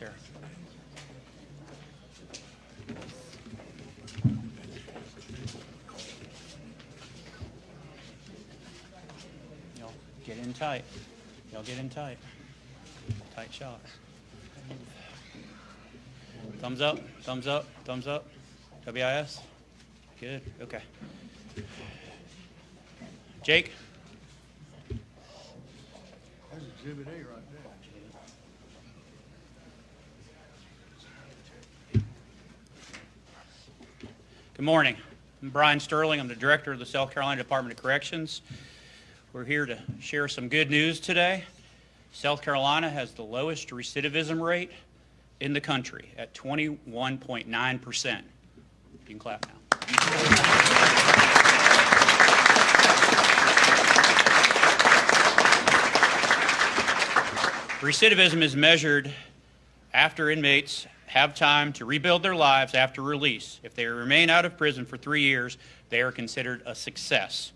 Y'all get in tight. Y'all get in tight. Tight shots. Thumbs up, thumbs up, thumbs up. WIS? Good, okay. Jake? That's exhibit A right Good morning. I'm Bryan Stirling. I'm the Director of the South Carolina Department of Corrections. We're here to share some good news today. South Carolina has the lowest recidivism rate in the country at 21.9%. You can clap now. Recidivism is measured after inmates have time to rebuild their lives after release. If they remain out of prison for three years, they are considered a success.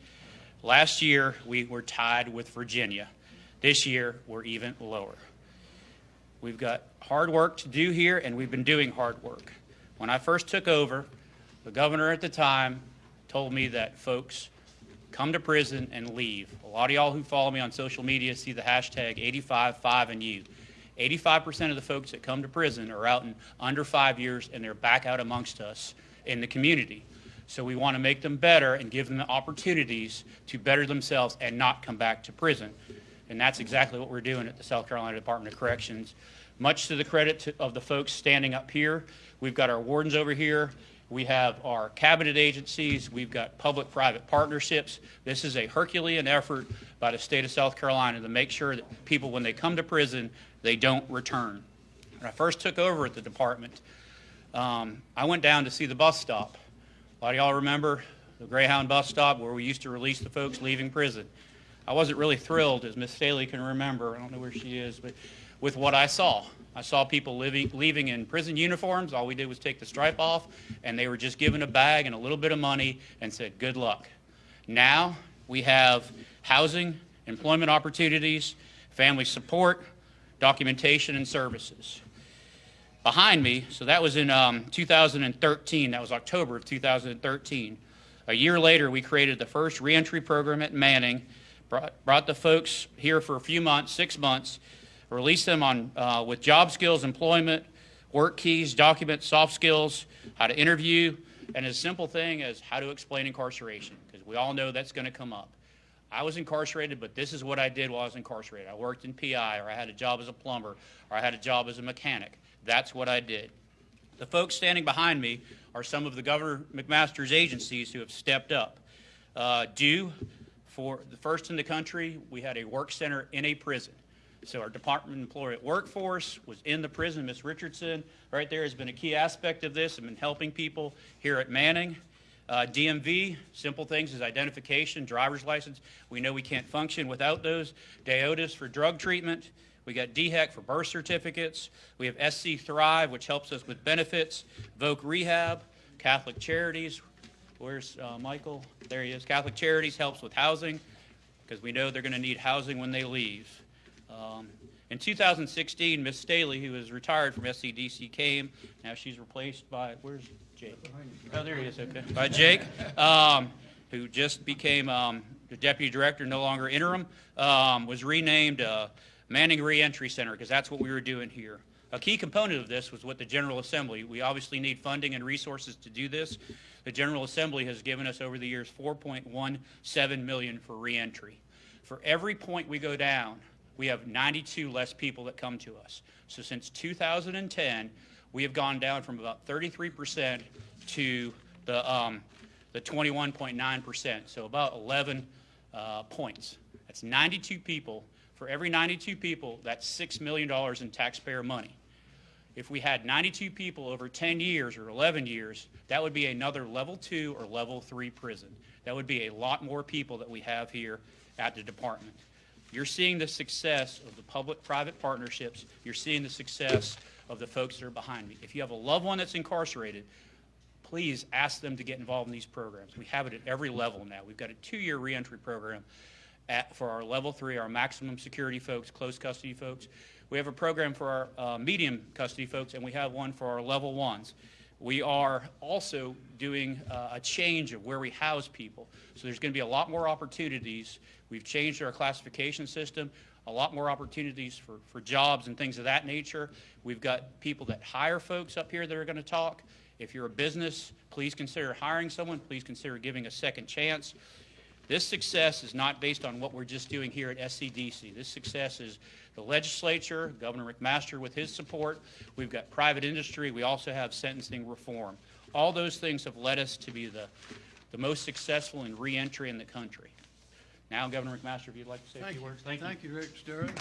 Last year, we were tied with Virginia. This year, we're even lower. We've got hard work to do here, and we've been doing hard work. When I first took over, the governor at the time told me that folks come to prison and leave. A lot of y'all who follow me on social media see the hashtag 855 and you. 85% of the folks that come to prison are out in under five years and they're back out amongst us in the community. So we want to make them better and give them the opportunities to better themselves and not come back to prison. And that's exactly what we're doing at the South Carolina Department of Corrections. Much to the credit to, of the folks standing up here, we've got our wardens over here. We have our cabinet agencies. We've got public-private partnerships. This is a Herculean effort by the state of South Carolina to make sure that people, when they come to prison, they don't return. When I first took over at the department, um, I went down to see the bus stop. A lot of y'all remember the Greyhound bus stop where we used to release the folks leaving prison. I wasn't really thrilled, as Miss Staley can remember, I don't know where she is, but with what I saw. I saw people living, leaving in prison uniforms. All we did was take the stripe off, and they were just given a bag and a little bit of money and said, good luck. Now we have housing, employment opportunities, family support, documentation, and services. Behind me, so that was in um, 2013, that was October of 2013. A year later, we created the first reentry program at Manning, brought, brought the folks here for a few months, six months, released them on uh, with job skills, employment, work keys, documents, soft skills, how to interview, and a simple thing as how to explain incarceration, because we all know that's going to come up. I was incarcerated, but this is what I did while I was incarcerated. I worked in PI, or I had a job as a plumber, or I had a job as a mechanic. That's what I did. The folks standing behind me are some of the Governor McMaster's agencies who have stepped up. Uh, due for the first in the country, we had a work center in a prison. So our department employee workforce was in the prison. Miss Richardson, right there, has been a key aspect of this and been helping people here at Manning. Uh, DMV, simple things as identification, driver's license. We know we can't function without those. DAODAS for drug treatment. We got DHEC for birth certificates. We have SC Thrive, which helps us with benefits. Voc Rehab, Catholic Charities. Where's uh, Michael? There he is. Catholic Charities helps with housing because we know they're going to need housing when they leave. Um, in 2016, Miss Staley, who is retired from SCDC, came. Now she's replaced by, where's Jake? Oh, there he is, okay. By Jake, um, who just became um, the deputy director, no longer interim, um, was renamed uh, Manning Reentry Center because that's what we were doing here. A key component of this was what the General Assembly, we obviously need funding and resources to do this. The General Assembly has given us over the years 4.17 million for reentry. For every point we go down, we have 92 less people that come to us. So since 2010, we have gone down from about 33% to the, um, the 21.9%, so about 11 uh, points. That's 92 people. For every 92 people, that's $6 million in taxpayer money. If we had 92 people over 10 years or 11 years, that would be another level two or level three prison. That would be a lot more people that we have here at the department. You're seeing the success of the public-private partnerships. You're seeing the success of the folks that are behind me. If you have a loved one that's incarcerated, please ask them to get involved in these programs. We have it at every level now. We've got a two-year reentry program, at, for our level three, our maximum security folks, close custody folks. We have a program for our uh, medium custody folks, and we have one for our level ones. We are also doing uh, a change of where we house people. So there's going to be a lot more opportunities. We've changed our classification system, a lot more opportunities for, for jobs and things of that nature. We've got people that hire folks up here that are going to talk. If you're a business, please consider hiring someone. Please consider giving a second chance. This success is not based on what we're just doing here at SCDC. This success is the legislature, Governor McMaster with his support. We've got private industry. We also have sentencing reform. All those things have led us to be the, the most successful in reentry in the country. Now, Governor McMaster, if you'd like to say a few you. words. Thank you. Thank you, Director Stirling.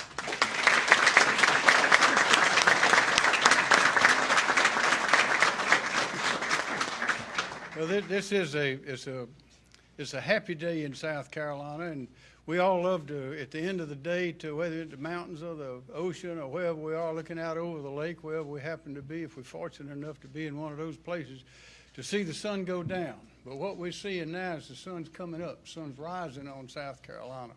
Well, thi- this is a, it's a, it's a happy day in South Carolina, and we all love to, at the end of the day, to whether it's the mountains or the ocean or wherever we are, looking out over the lake, wherever we happen to be, if we're fortunate enough to be in one of those places, to see the sun go down. But what we're seeing now is the sun's coming up, sun's rising on South Carolina.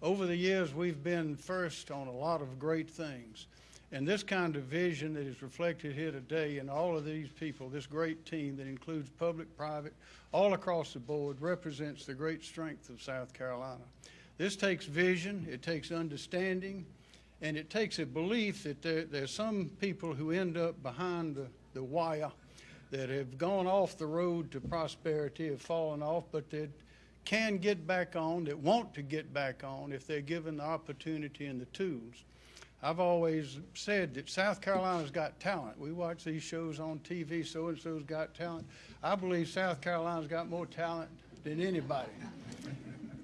Over the years, we've been first on a lot of great things. And this kind of vision that is reflected here today and all of these people, this great team that includes public, private, all across the board, represents the great strength of South Carolina. This takes vision, it takes understanding, and it takes a belief that there, there's some people who end up behind the, the wire that have gone off the road to prosperity, have fallen off, but that can get back on, that want to get back on if they're given the opportunity and the tools. I've always said that South Carolina's got talent. We watch these shows on TV, so-and-so's got talent. I believe South Carolina's got more talent than anybody.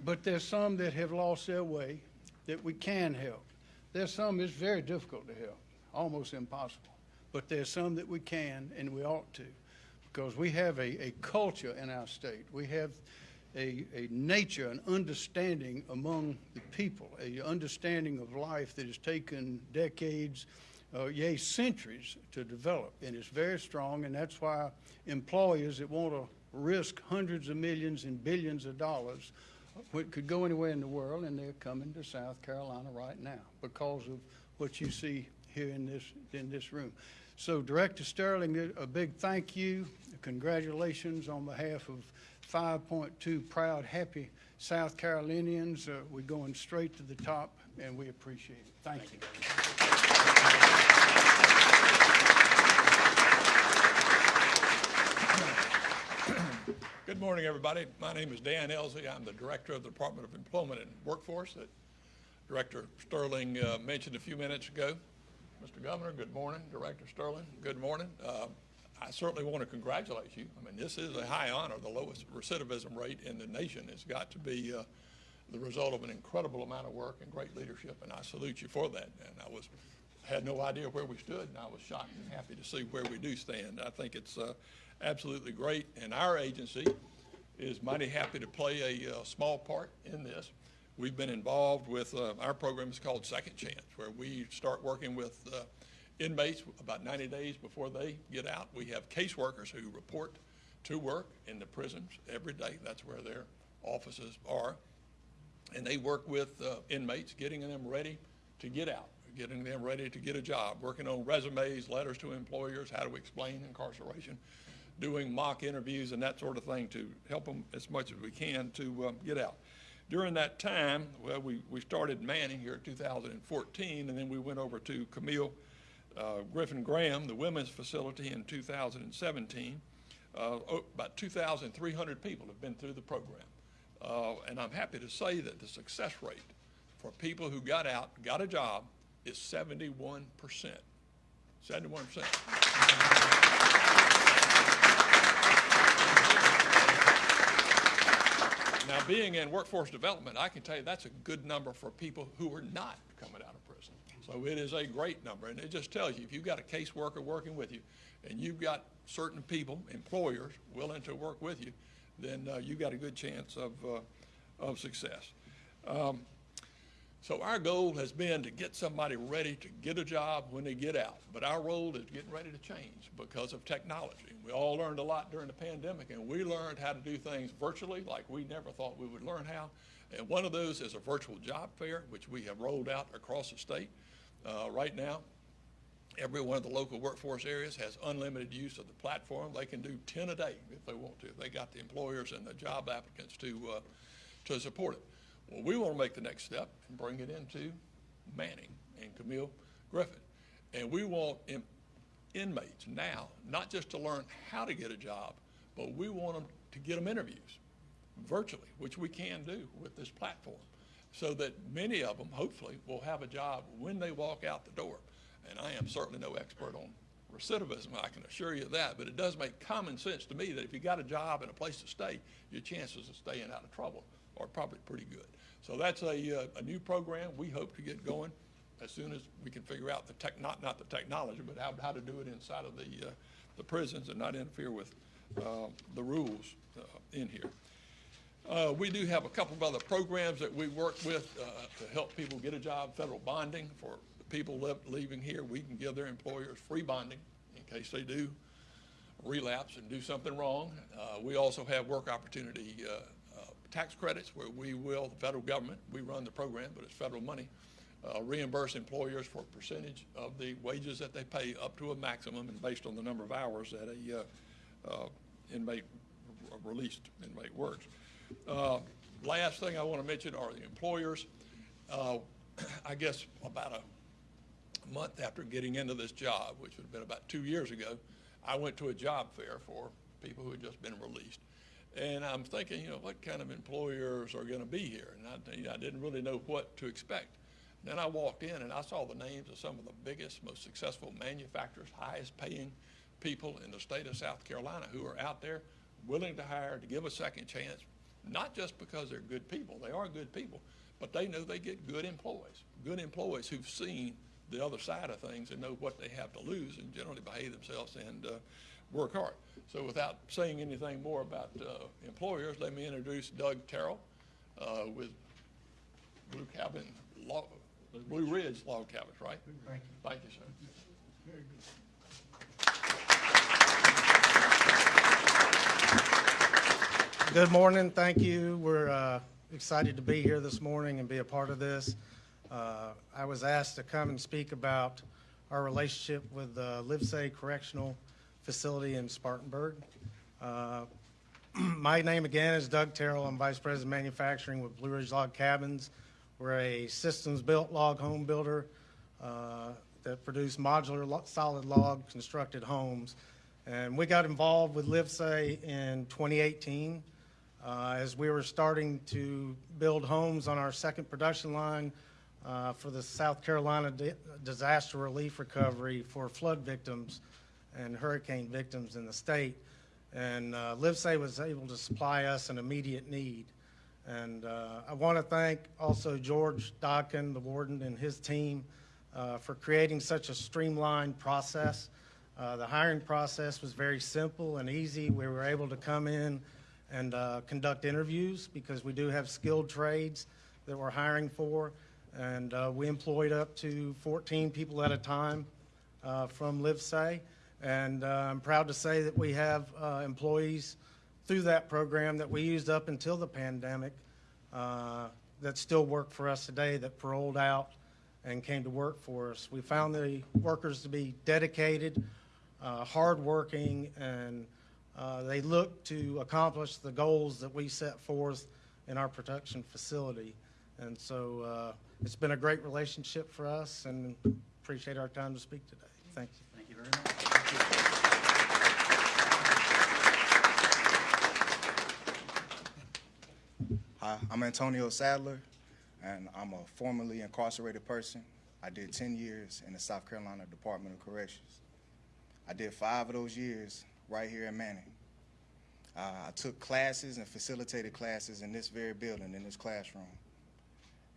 But there's some that have lost their way that we can help. There's some it's very difficult to help, almost impossible. But there's some that we can and we ought to because we have a, a culture in our state. We have a, a nature, an understanding among the people, a understanding of life that has taken decades, uh, yea, centuries to develop. And it's very strong, and that's why employers that want to risk hundreds of millions and billions of dollars could go anywhere in the world, and they're coming to South Carolina right now because of what you see here in this, in this room. So Director Stirling, a big thank you, congratulations on behalf of 5.2 proud, happy South Carolinians. Uh, We're going straight to the top, and we appreciate it. Thank you. Good morning, everybody. My name is Dan Ellzey. I'm the Director of the Department of Employment and Workforce that Director Stirling uh, mentioned a few minutes ago. Mr. Governor, good morning. Director Stirling, good morning. Uh, I certainly want to congratulate you. I mean, this is a high honor. The lowest recidivism rate in the nation has got to be uh, the result of an incredible amount of work and great leadership, and I salute you for that. And I was, had no idea where we stood, and I was shocked and happy to see where we do stand. I think it's uh, absolutely great, and our agency is mighty happy to play a uh, small part in this. We've been involved with, uh, our program is called Second Chance, where we start working with uh, inmates about 90 days before they get out. We have caseworkers who report to work in the prisons every day. That's where their offices are. And they work with uh, inmates, getting them ready to get out, getting them ready to get a job, working on resumes, letters to employers, how to explain incarceration, doing mock interviews and that sort of thing to help them as much as we can to um, get out. During that time, well, we, we started Manning here in 2014, and then we went over to Camille uh, Griffin Graham, the women's facility, in 2017. Uh, about 2,300 people have been through the program. Uh, and I'm happy to say that the success rate for people who got out, got a job, is 71%. 71%. Now, being in workforce development, I can tell you that's a good number for people who are not coming out. So it is a great number, and it just tells you, if you've got a caseworker working with you, and you've got certain people, employers, willing to work with you, then uh, you've got a good chance of, uh, of success. Um, so our goal has been to get somebody ready to get a job when they get out. But our role is getting ready to change because of technology. We all learned a lot during the pandemic, and we learned how to do things virtually like we never thought we would learn how. And one of those is a virtual job fair, which we have rolled out across the state. Uh, Right now, every one of the local workforce areas has unlimited use of the platform. They can do 10 a day if they want to. If They got the employers and the job applicants to, uh, to support it. Well, we want to make the next step and bring it into Manning and Camille Griffin. And we want in- inmates now, not just to learn how to get a job, but we want them to get them interviews virtually, which we can do with this platform, so that many of them, hopefully, will have a job when they walk out the door. And I am certainly no expert on recidivism, I can assure you that, but it does make common sense to me that if you got a job and a place to stay, your chances of staying out of trouble are probably pretty good. So that's a, uh, a new program we hope to get going as soon as we can figure out the tech, not, not the technology, but how, how to do it inside of the, uh, the prisons and not interfere with, uh, the rules, uh, in here. Uh, We do have a couple of other programs that we work with uh, to help people get a job, federal bonding for people lev- leaving here. We can give their employers free bonding in case they do relapse and do something wrong. Uh, We also have work opportunity uh, uh, tax credits where we will, the federal government, we run the program, but it's federal money, uh, reimburse employers for a percentage of the wages that they pay up to a maximum and based on the number of hours that a inmate, released inmate works. Uh, Last thing I want to mention are the employers. Uh, I guess about a month after getting into this job, which would have been about two years ago, I went to a job fair for people who had just been released. And I'm thinking, you know, what kind of employers are going to be here? And I, you know, I didn't really know what to expect. Then I walked in and I saw the names of some of the biggest, most successful manufacturers, highest paying people in the state of South Carolina who are out there willing to hire, to give a second chance, not just because they're good people, they are good people, but they know they get good employees, good employees who've seen the other side of things and know what they have to lose and generally behave themselves and uh, work hard. So without saying anything more about uh, employers, let me introduce Doug Terrell uh, with Blue Cabin Log, Blue Ridge Log Cabins, right? Thank you. Thank you, sir. Good morning, thank you. We're uh, excited to be here this morning and be a part of this. Uh, I was asked to come and speak about our relationship with the Livesay Correctional Facility in Spartanburg. Uh, My name again is Doug Terrell. I'm Vice President of Manufacturing with Blue Ridge Log Cabins. We're a systems-built log home builder uh, that produce modular lo- solid log constructed homes. And we got involved with Livesay in 2018 uh, as we were starting to build homes on our second production line uh, for the South Carolina di- disaster relief recovery for flood victims and hurricane victims in the state. And uh, Livesay was able to supply us an immediate need. And uh, I want to thank also George Dodkin, the warden, and his team uh, for creating such a streamlined process. Uh, The hiring process was very simple and easy. We were able to come in and uh, conduct interviews because we do have skilled trades that we're hiring for. And uh, we employed up to 14 people at a time uh, from Livesay. And uh, I'm proud to say that we have uh, employees through that program that we used up until the pandemic uh, that still work for us today that paroled out and came to work for us. We found the workers to be dedicated, hardworking, and uh, they look to accomplish the goals that we set forth in our production facility. And so uh, it's been a great relationship for us and appreciate our time to speak today. Thank you. Thank you very much. Hi, I'm Antonio Sadler, and I'm a formerly incarcerated person. I did 10 years in the South Carolina Department of Corrections. I did five of those years right here in Manning. Uh, I took classes and facilitated classes in this very building, in this classroom.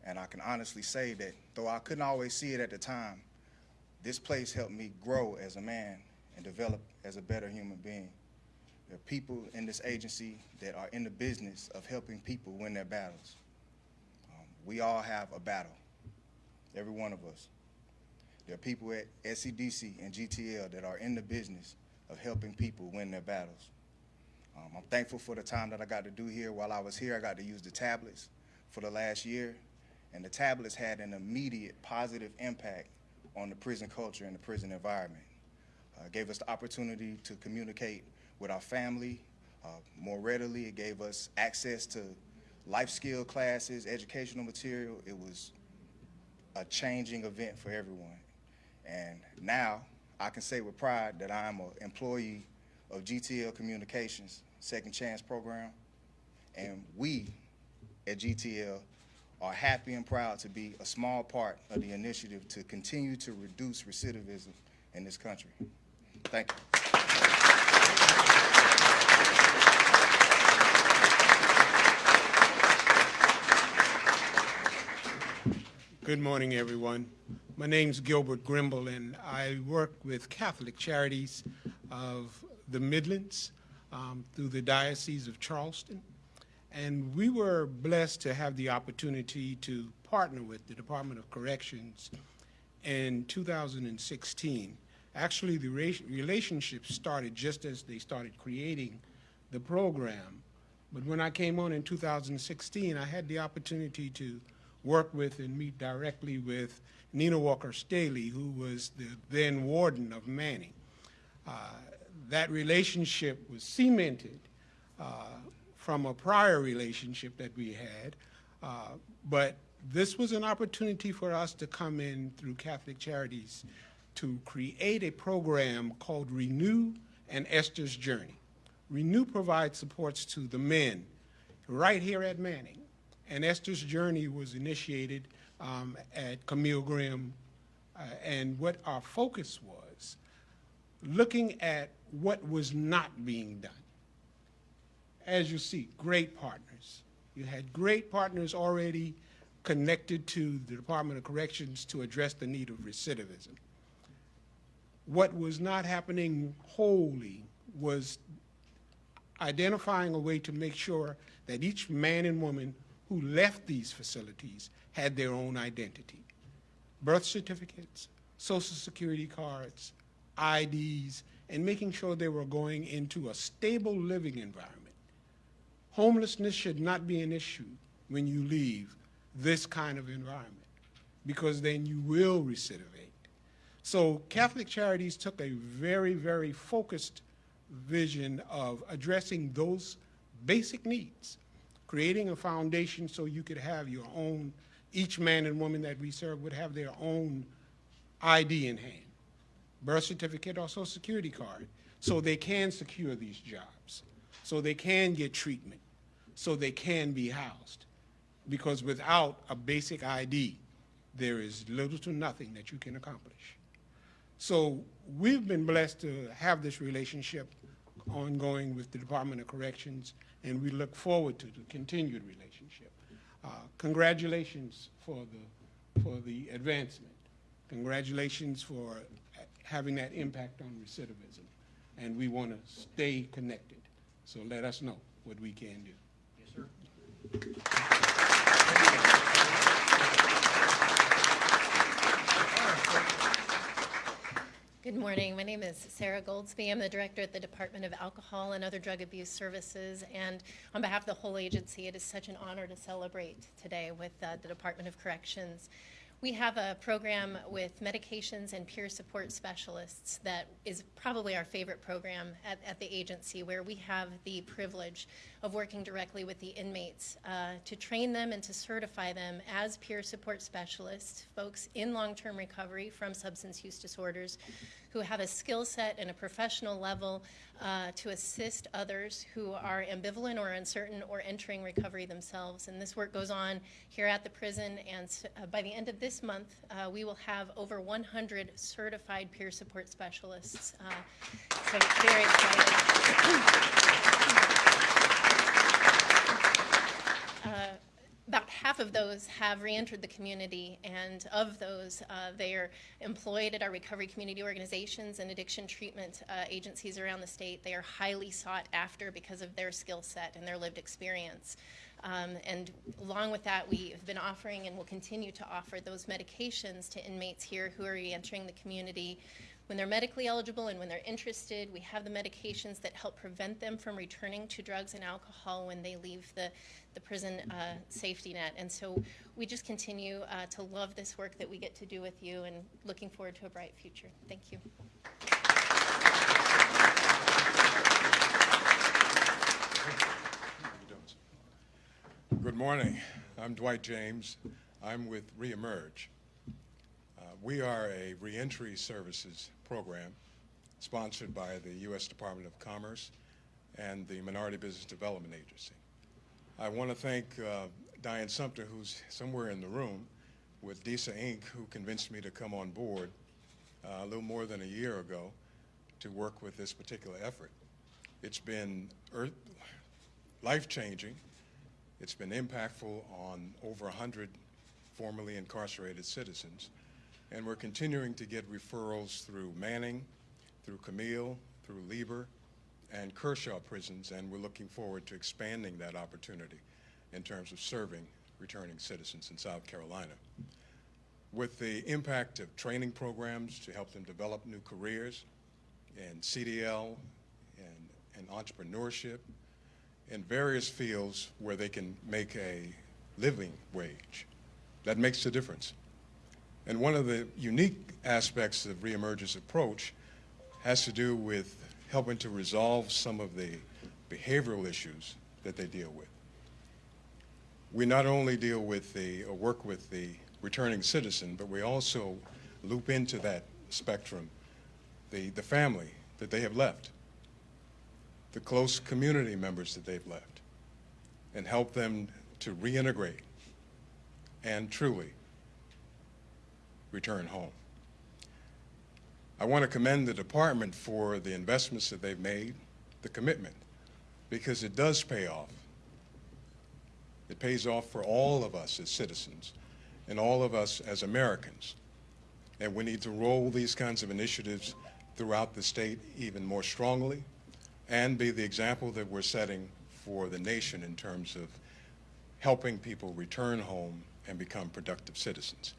And I can honestly say that though I couldn't always see it at the time, this place helped me grow as a man and develop as a better human being. There are people in this agency that are in the business of helping people win their battles. Um, we all have a battle, every one of us. There are people at SCDC and GTL that are in the business of helping people win their battles. Um, I'm thankful for the time that I got to do here. While I was here, I got to use the tablets for the last year, and the tablets had an immediate positive impact on the prison culture and the prison environment. Uh, gave us the opportunity to communicate with our family uh, more readily. It gave us access to life skill classes, educational material. It was a changing event for everyone. And now I can say with pride that I am an employee of GTL Communications Second Chance Program. And we at GTL are happy and proud to be a small part of the initiative to continue to reduce recidivism in this country. Thank you. Good morning, everyone. My name's Gilbert Grimble, and I work with Catholic Charities of the Midlands um, through the Diocese of Charleston. And we were blessed to have the opportunity to partner with the Department of Corrections in 2016. Actually, the relationship started just as they started creating the program. But when I came on in 2016, I had the opportunity to work with and meet directly with Nina Walker Staley, who was the then warden of Manning. Uh, that relationship was cemented uh, from a prior relationship that we had, uh, but this was an opportunity for us to come in through Catholic Charities to create a program called Renew and Esther's Journey. Renew provides supports to the men right here at Manning. And Esther's Journey was initiated um, at Camille Graham. Uh, and what our focus was looking at what was not being done. As you see, great partners. You had great partners already connected to the Department of Corrections to address the need of recidivism. What was not happening wholly was identifying a way to make sure that each man and woman who left these facilities had their own identity. Birth certificates, social security cards, IDs, and making sure they were going into a stable living environment. Homelessness should not be an issue when you leave this kind of environment because then you will recidivate. So Catholic Charities took a very, very focused vision of addressing those basic needs, creating a foundation so you could have your own, each man and woman that we serve would have their own ID in hand, birth certificate or social security card, so they can secure these jobs, so they can get treatment, so they can be housed. Because without a basic ID, there is little to nothing that you can accomplish. So we've been blessed to have this relationship ongoing with the Department of Corrections, and we look forward to the continued relationship. Uh, congratulations for the, for the advancement. Congratulations for having that impact on recidivism. And we want to stay connected. So let us know what we can do. Yes, sir. Good morning. My name is Sara Goldsby. I'm the director at the Department of Alcohol and Other Drug Abuse Services. And on behalf of the whole agency, it is such an honor to celebrate today with uh, the Department of Corrections. We have a program with medications and peer support specialists that is probably our favorite program at, at the agency, where we have the privilege of working directly with the inmates uh, to train them and to certify them as peer support specialists, folks in long term recovery from substance use disorders who have a skill set and a professional level uh, to assist others who are ambivalent or uncertain or entering recovery themselves. And this work goes on here at the prison, and uh, by the end of this month, uh, we will have over 100 certified peer support specialists. Uh, so very excited. Uh, about half of those have reentered the community, and of those, uh, they are employed at our recovery community organizations and addiction treatment uh, agencies around the state. They are highly sought after because of their skill set and their lived experience. Um, and along with that, we have been offering and will continue to offer those medications to inmates here who are reentering the community when they're medically eligible and when they're interested. We have the medications that help prevent them from returning to drugs and alcohol when they leave the, the prison uh, safety net. And so we just continue uh, to love this work that we get to do with you and looking forward to a bright future. Thank you. Good morning. I'm Dwight James. I'm with Reemerge. Uh, we are a reentry services program sponsored by the U.S. Department of Commerce and the Minority Business Development Agency. I want to thank uh, Diane Sumter, who's somewhere in the room, with DISA Inc., who convinced me to come on board uh, a little more than a year ago to work with this particular effort. It's been earth, life-changing. It's been impactful on over 100 formerly incarcerated citizens. And we're continuing to get referrals through Manning, through Camille, through Lieber, and Kershaw prisons, and we're looking forward to expanding that opportunity in terms of serving returning citizens in South Carolina. With the impact of training programs to help them develop new careers in CDL and, and entrepreneurship, in various fields where they can make a living wage. That makes a difference. And one of the unique aspects of Reemerge's approach has to do with helping to resolve some of the behavioral issues that they deal with. We not only deal with the, or work with the returning citizen, but we also loop into that spectrum the, the family that they have left the close community members that they've left and help them to reintegrate and truly return home. I want to commend the department for the investments that they've made, the commitment, because it does pay off. It pays off for all of us as citizens and all of us as Americans. And we need to roll these kinds of initiatives throughout the state even more strongly and be the example that we're setting for the nation in terms of helping people return home and become productive citizens.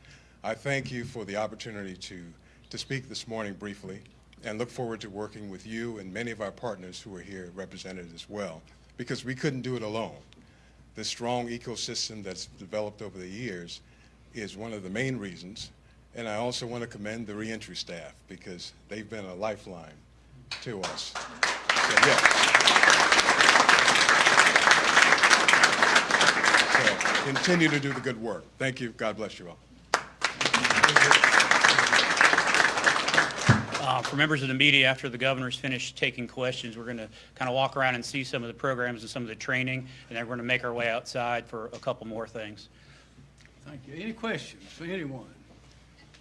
I thank you for the opportunity to, to speak this morning briefly and look forward to working with you and many of our partners who are here represented as well, because we couldn't do it alone. The strong ecosystem that's developed over the years is one of the main reasons, and I also want to commend the reentry staff because they've been a lifeline to us. So, yeah. So, continue to do the good work. Thank you. God bless you all. Uh, For members of the media, after the governor's finished taking questions, we're going to kind of walk around and see some of the programs and some of the training, and then we're going to make our way outside for a couple more things. Thank you. Any questions for anyone?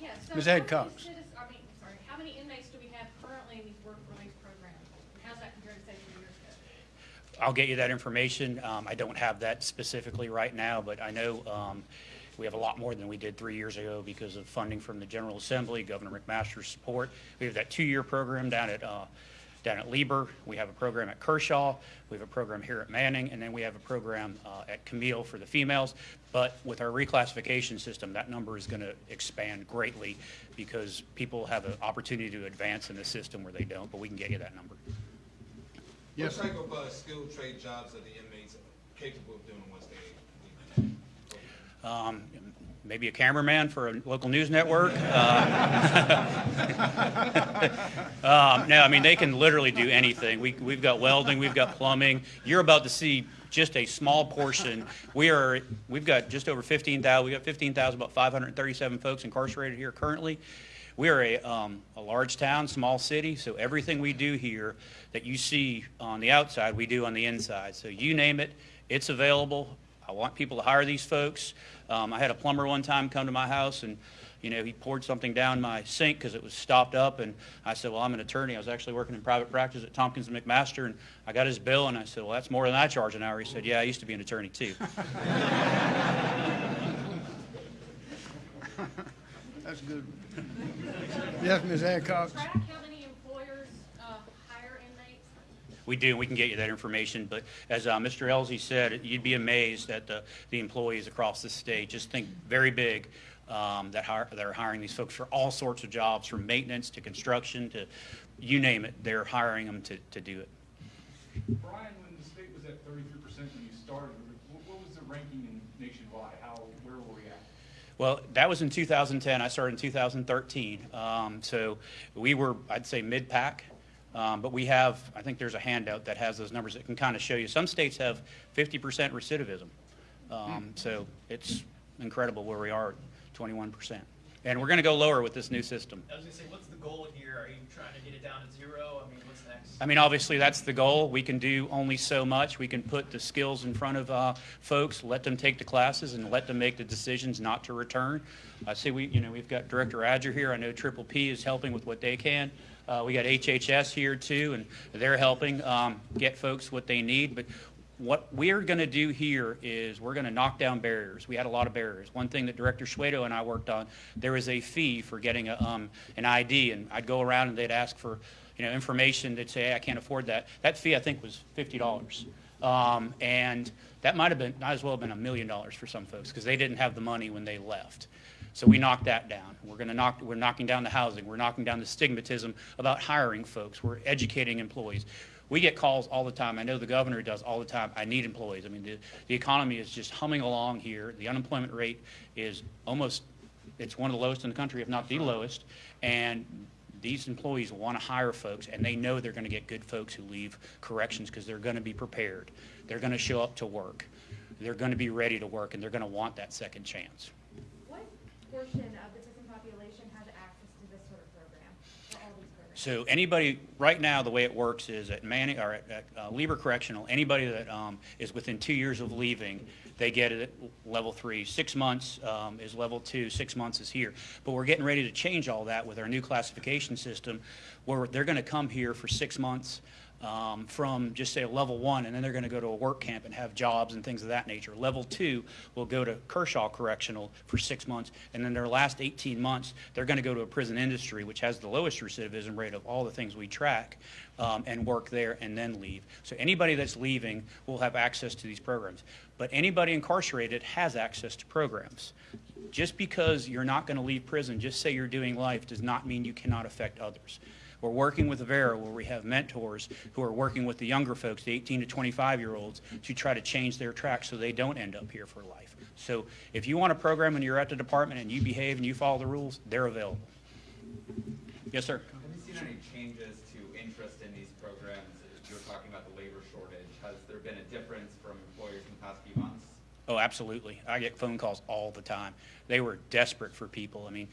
Yeah, so Ms. how many Adcox. citiz- I mean, sorry, how many inmates do we have currently in these work release programs? And how's that compared to say two years ago? I'll get you that information. Um, I don't have that specifically right now, but I know um, we have a lot more than we did three years ago because of funding from the General Assembly, Governor McMaster's support. We have that two-year program down at, uh, down at Lieber. We have a program at Kershaw. We have a program here at Manning, and then we have a program uh, at Camille for the females. But with our reclassification system, that number is going to expand greatly because people have an opportunity to advance in the system where they don't, but we can get you that number. Yes, What type of uh, skilled trade jobs are the inmates capable of doing once they leave? Um, Maybe a cameraman for a local news network. Uh, um, No, I mean, they can literally do anything. We, we've got welding, we've got plumbing. You're about to see just a small portion. We are, we've got just over 15,000, we've got 15,000, about 537 folks incarcerated here currently. We are a, um, a large town, small city, so everything we do here that you see on the outside, we do on the inside. So you name it, it's available. I want people to hire these folks. Um, I had a plumber one time come to my house and, you know, he poured something down my sink because it was stopped up. And I said, well, I'm an attorney. I was actually working in private practice at Tompkins and McMaster. And I got his bill and I said, well, that's more than I charge an hour. He said, yeah, I used to be an attorney too. that's good. Yes, Ms. Adcox? Track how many employers uh, hire inmates? We do, we can get you that information, but as uh, Mr. Ellzey said, you'd be amazed at the, the employees across the state. Just think very big. um, that hire, that are hiring these folks for all sorts of jobs, from maintenance to construction to you name it, they're hiring them to, to do it. Bryan, when the state was at thirty-three percent when you started, what, what was the ranking in nationwide? How, where were we at? Well, that was in 2010. I started in 2013. Um, so we were, I'd say, mid-pack. Um, but we have, I think there's a handout that has those numbers that can kind of show you. Some states have 50% recidivism. Um, so it's incredible where we are, 21%. And we're going to go lower with this new system. I was gonna say, what's the goal here? Are you trying to get it down to zero? I mean, what's next? I mean, obviously, that's the goal. We can do only so much. We can put the skills in front of uh, folks, let them take the classes, and let them make the decisions not to return. I see we, you know, we've got Director Adger here. I know Triple P is helping with what they can. Uh, we got HHS here too, and they're helping um, get folks what they need. But what we're going to do here is we're going to knock down barriers. We had a lot of barriers. One thing that Director Shwedo and I worked on, there was a fee for getting a, um, an ID, and I'd go around and they'd ask for you know information. They'd say, hey, I can't afford that. That fee I think was fifty dollars, um, and that might have been might as well have been a million dollars for some folks because they didn't have the money when they left. So we knocked that down. We're going to knock, we're knocking down the housing. We're knocking down the stigmatism about hiring folks. We're educating employees. We get calls all the time. I know the governor does all the time. I need employees. I mean, the, the economy is just humming along here. The unemployment rate is almost, it's one of the lowest in the country, if not the lowest. And these employees want to hire folks, and they know they're going to get good folks who leave corrections because they're going to be prepared. They're going to show up to work. They're going to be ready to work, and they're going to want that second chance. Portion of the prison population has access to this sort of program, all these? So anybody, right now, the way it works is at Manning, or at, at uh, Lieber Correctional, anybody that um, is within two years of leaving, they get it at level three. Six months um, is level two, six months is here. But we're getting ready to change all that with our new classification system, where they're going to come here for six months um, from just say a level one, and then they're going to go to a work camp and have jobs and things of that nature. Level two will go to Kershaw Correctional for six months, and then their last 18 months, they're going to go to a prison industry, which has the lowest recidivism rate of all the things we track, um, and work there and then leave. So anybody that's leaving will have access to these programs. But anybody incarcerated has access to programs. Just because you're not going to leave prison, just say you're doing life, does not mean you cannot affect others. We're working with Avera where we have mentors who are working with the younger folks, the 18 to 25 year olds, to try to change their track so they don't end up here for life. So if you want a program and you're at the department and you behave and you follow the rules, they're available. Yes, sir. Have you seen any changes to interest in these programs? You were talking about the labor shortage. Has there been a difference from employers in the past few months? Oh, absolutely. I get phone calls all the time. They were desperate for people. I mean,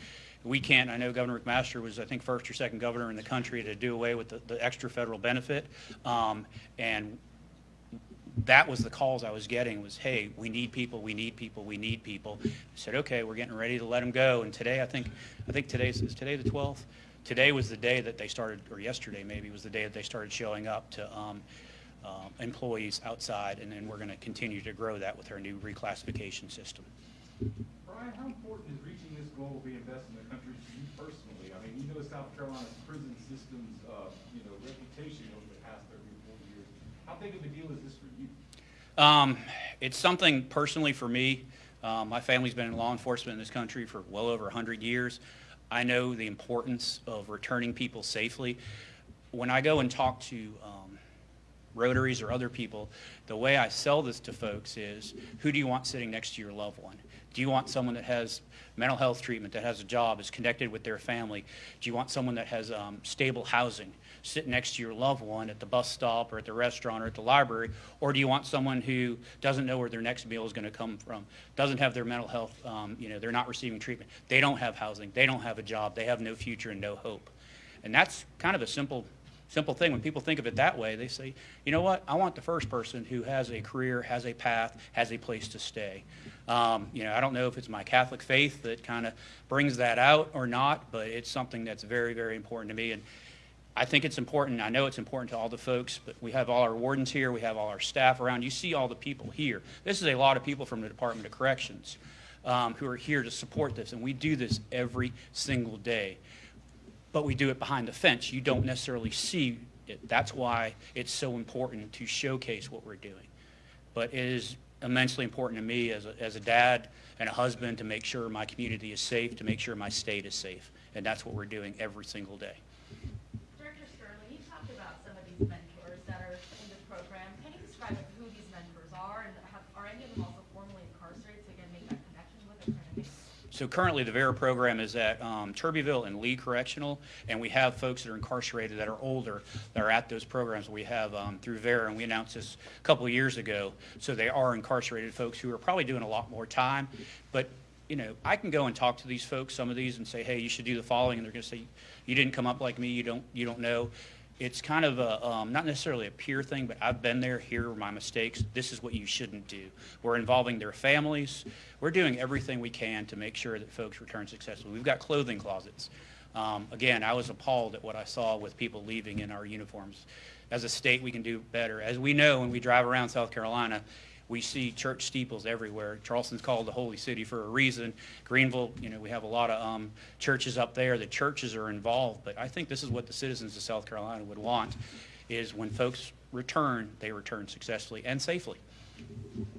we can't, I know Governor McMaster was, I think, first or second governor in the country to do away with the, the extra federal benefit. Um, and that was the calls I was getting was, hey, we need people, we need people, we need people. I said, okay, we're getting ready to let them go. And today, I think, I think today's, is today the 12th? Today was the day that they started, or yesterday maybe, was the day that they started showing up to um, um, employees outside. And then we're going to continue to grow that with our new reclassification system. Bryan, how important is reaching this goal country to you personally? I mean, you know South Carolina's prison system's, uh, you know, reputation over the past thirty or forty years. How big of a deal is this for you? Um, it's something personally for me. Um, my family's been in law enforcement in this country for well over 100 years. I know the importance of returning people safely. When I go and talk to um, Rotaries or other people, the way I sell this to folks is, who do you want sitting next to your loved one? Do you want someone that has mental health treatment, that has a job, is connected with their family? Do you want someone that has um, stable housing, sit next to your loved one at the bus stop or at the restaurant or at the library? Or do you want someone who doesn't know where their next meal is going to come from, doesn't have their mental health, um, you know, they're not receiving treatment, they don't have housing, they don't have a job, they have no future and no hope? And that's kind of a simple simple thing. When people think of it that way, they say, you know what, I want the first person who has a career, has a path, has a place to stay. Um, you know, I don't know if it's my Catholic faith that kind of brings that out or not, but it's something that's very, very important to me. And I think it's important. I know it's important to all the folks, but we have all our wardens here. We have all our staff around. You see all the people here. This is a lot of people from the Department of Corrections um, who are here to support this, and we do this every single day but we do it behind the fence. You don't necessarily see it. That's why it's so important to showcase what we're doing. But it is immensely important to me as a, as a dad, and a husband to make sure my community is safe, to make sure my state is safe. And that's what we're doing every single day. Director Stirling, you talked about some of these mentors that are in the program. Can you describe who these mentors are and have, are any of them also formally incarcerated so again make that connection with it? Kind of make- So currently, the VERA program is at um, Turbeville and Lee Correctional, and we have folks that are incarcerated that are older that are at those programs. We have um, through VERA, and we announced this a couple years ago. So they are incarcerated folks who are probably doing a lot more time. But, you know, I can go and talk to these folks, some of these, and say, hey, you should do the following, and they're going to say, you didn't come up like me, you don't, you don't know. It's kind of a, um, not necessarily a peer thing, but I've been there, here are my mistakes, this is what you shouldn't do. We're involving their families, we're doing everything we can to make sure that folks return successfully. We've got clothing closets. Um, again, I was appalled at what I saw with people leaving in our uniforms. As a state, we can do better. As we know, when we drive around South Carolina, we see church steeples everywhere. Charleston's called the Holy City for a reason. Greenville, you know, we have a lot of um, churches up there. The churches are involved, but I think this is what the citizens of South Carolina would want, is when folks return, they return successfully and safely.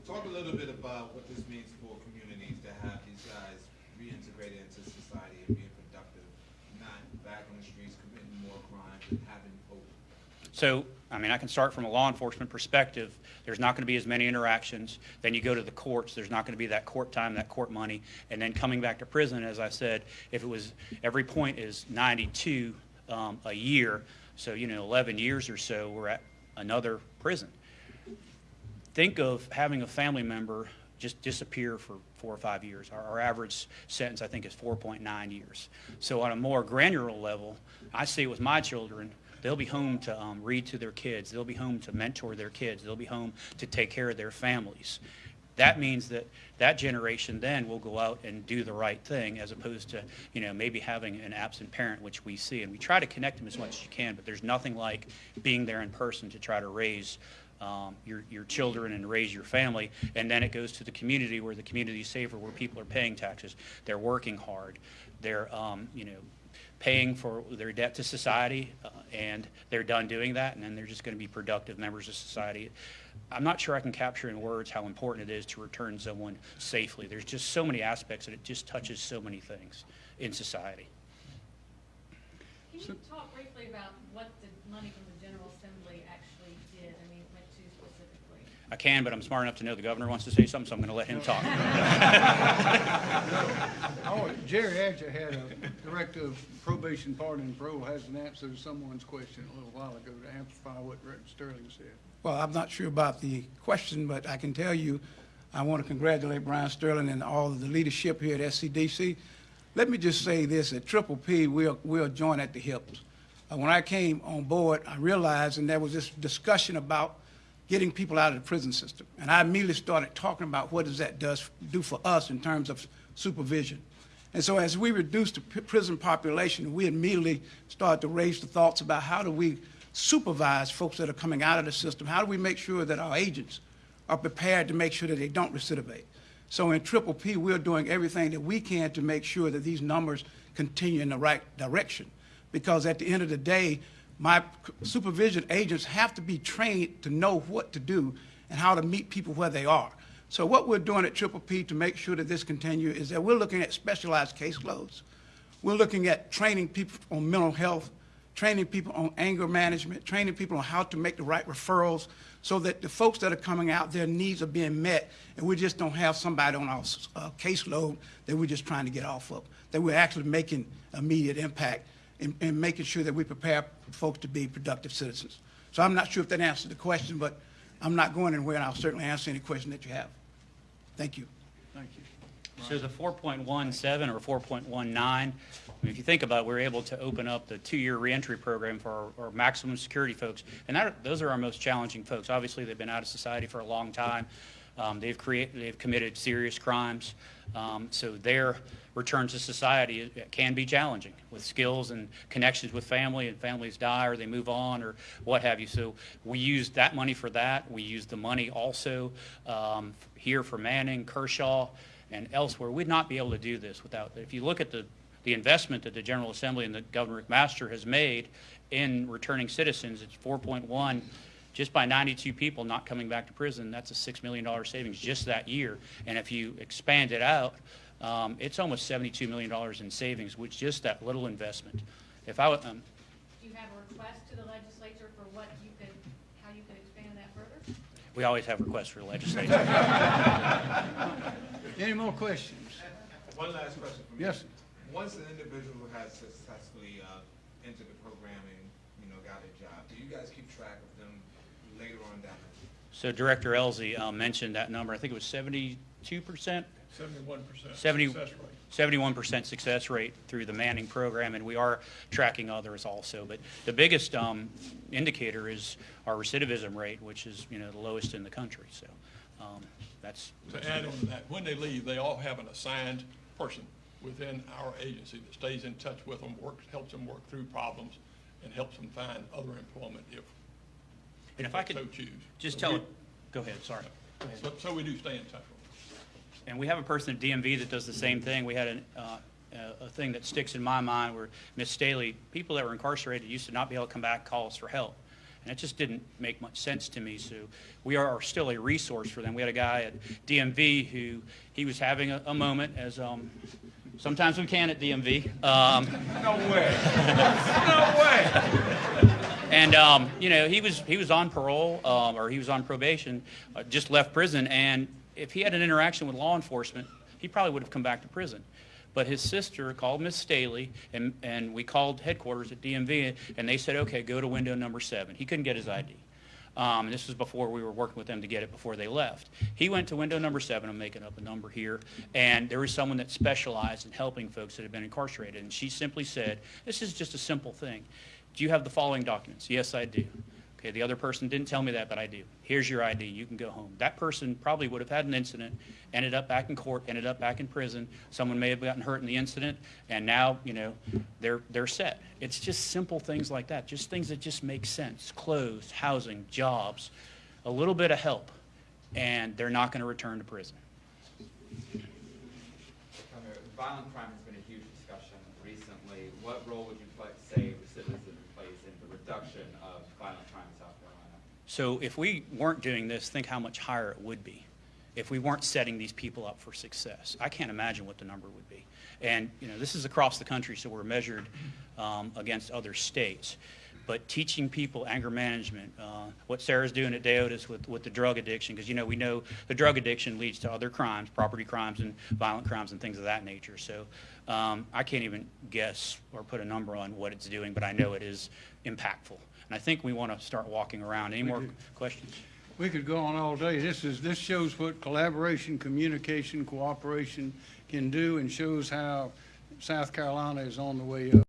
Talk a little bit about what this means for communities to have these guys reintegrated into society and being productive, not back on the streets committing more crimes and having hope. So, I mean, I can start from a law enforcement perspective. There's not going to be as many interactions. Then you go to the courts. There's not going to be that court time, that court money. And then coming back to prison, as I said, if it was, every point is 92 um, a year. So, you know, 11 years or so, we're at another prison. Think of having a family member just disappear for four or five years. Our, our average sentence, I think, is 4.9 years. So on a more granular level, I see it with my children. They'll be home to um, read to their kids. They'll be home to mentor their kids. They'll be home to take care of their families. That means that that generation then will go out and do the right thing as opposed to, you know, maybe having an absent parent, which we see. And we try to connect them as much as you can, but there's nothing like being there in person to try to raise um, your, your children and raise your family. And then it goes to the community where the community is safer, where people are paying taxes. They're working hard. They're, um, you know, paying for their debt to society, uh, and they're done doing that, and then they're just going to be productive members of society. I'm not sure I can capture in words how important it is to return someone safely. There's just so many aspects, and it just touches so many things in society. Can you talk briefly about what the money from the General Assembly actually did, I mean, went to specifically? I can, but I'm smart enough to know the governor wants to say something, so I'm going to let him talk. Oh, Jerry Adger had a director of probation, pardon, and parole has an answer to someone's question a little while ago to amplify what Director Stirling said. Well, I'm not sure about the question, but I can tell you, I want to congratulate Bryan Stirling and all of the leadership here at SCDC. Let me just say this, at Triple P, we are, we are joined at the hips. Uh, When I came on board, I realized, and there was this discussion about getting people out of the prison system. And I immediately started talking about what does that does, do for us in terms of supervision. And so as we reduced the prison population, we immediately started to raise the thoughts about how do we supervise folks that are coming out of the system? How do we make sure that our agents are prepared to make sure that they don't recidivate? So in Triple P, we're doing everything that we can to make sure that these numbers continue in the right direction. Because at the end of the day, my supervision agents have to be trained to know what to do and how to meet people where they are. So what we're doing at Triple P to make sure that this continues is that we're looking at specialized caseloads. We're looking at training people on mental health, training people on anger management, training people on how to make the right referrals so that the folks that are coming out, their needs are being met, and we just don't have somebody on our uh, caseload that we're just trying to get off of, that we're actually making immediate impact and, and making sure that we prepare folks to be productive citizens. So I'm not sure if that answered the question, but I'm not going anywhere, and I'll certainly answer any question that you have. Thank you. Thank you. So the 4.17 or 4.19, I mean, if you think about it, we're able to open up the two-year reentry program for our, our maximum security folks, and that, those are our most challenging folks. Obviously, they've been out of society for a long time. Um, they've created, they've committed serious crimes, um, so their return to society can be challenging with skills and connections with family, and families die or they move on or what have you. So we use that money for that. We use the money also um, here for Manning, Kershaw, and elsewhere. We'd not be able to do this without, if you look at the, the investment that the General Assembly and that Governor McMaster has made in returning citizens, it's 4.1 Just by 92 people not coming back to prison, that's a $6 million savings just that year. And if you expand it out, um, it's almost $72 million in savings with just that little investment. If I, um, Do you have a request to the legislature for what you could, how you could expand that further? we always have requests for the legislature. Any more questions? One last question for me. Yes. Once an individual has successfully uh, entered the program and, you know, got a job, do you guys keep track of them later on down the So Director Ellzey um, mentioned that number. I think it was 72%? Seventy-one percent 70 success rate. 71% success rate through the Manning program, and we are tracking others also. But the biggest um, indicator is our recidivism rate, which is, you know, the lowest in the country. So um, that's, To add on to that, when they leave, they all have an assigned person within our agency that stays in touch with them, works, helps them work through problems, and helps them find other employment if, and if I could so choose. just tell we- it, go ahead, sorry. So, so we do stay in touch with them. And we have a person at DMV that does the same thing. We had an, uh, a a thing that sticks in my mind where Miss Staley, people that were incarcerated used to not be able to come back and call us for help. And it just didn't make much sense to me. So we are still a resource for them. We had a guy at DMV who, he was having a, a moment as, um, sometimes we can at DMV. Um, No way. No way. And um, you know, he was he was on parole um, or he was on probation, uh, just left prison, and if he had an interaction with law enforcement, he probably would have come back to prison. But his sister called Miss Staley, and and we called headquarters at DMV, and they said, okay, go to window number seven. He couldn't get his ID. Um, this was before we were working with them to get it before they left. He went to window number seven, I'm making up a number here, and there was someone that specialized in helping folks that had been incarcerated. And she simply said, this is just a simple thing. Do you have the following documents? Yes, I do. Okay, the other person didn't tell me that, but I do. Here's your ID. You can go home. That person probably would have had an incident, ended up back in court, ended up back in prison. Someone may have gotten hurt in the incident, and now, you know, they're, they're set. It's just simple things like that, just things that just make sense. Clothes, housing, jobs, a little bit of help, and they're not going to return to prison. Violent crime has been a huge discussion recently. What role would you pla- say recidivism plays in the reduction of violent crime in South Carolina? So if we weren't doing this, think how much higher it would be. If we weren't setting these people up for success, I can't imagine what the number would be. And, you know, this is across the country, so we're measured um, against other states. But teaching people anger management, uh, what Sara's doing at DAODAS with, with the drug addiction, because, you know, we know the drug addiction leads to other crimes, property crimes and violent crimes and things of that nature. So um, I can't even guess or put a number on what it's doing, but I know it is impactful. And I think we want to start walking around. Any more do. questions? We could go on all day. This is, this shows what collaboration, communication, cooperation can do and shows how South Carolina is on the way up.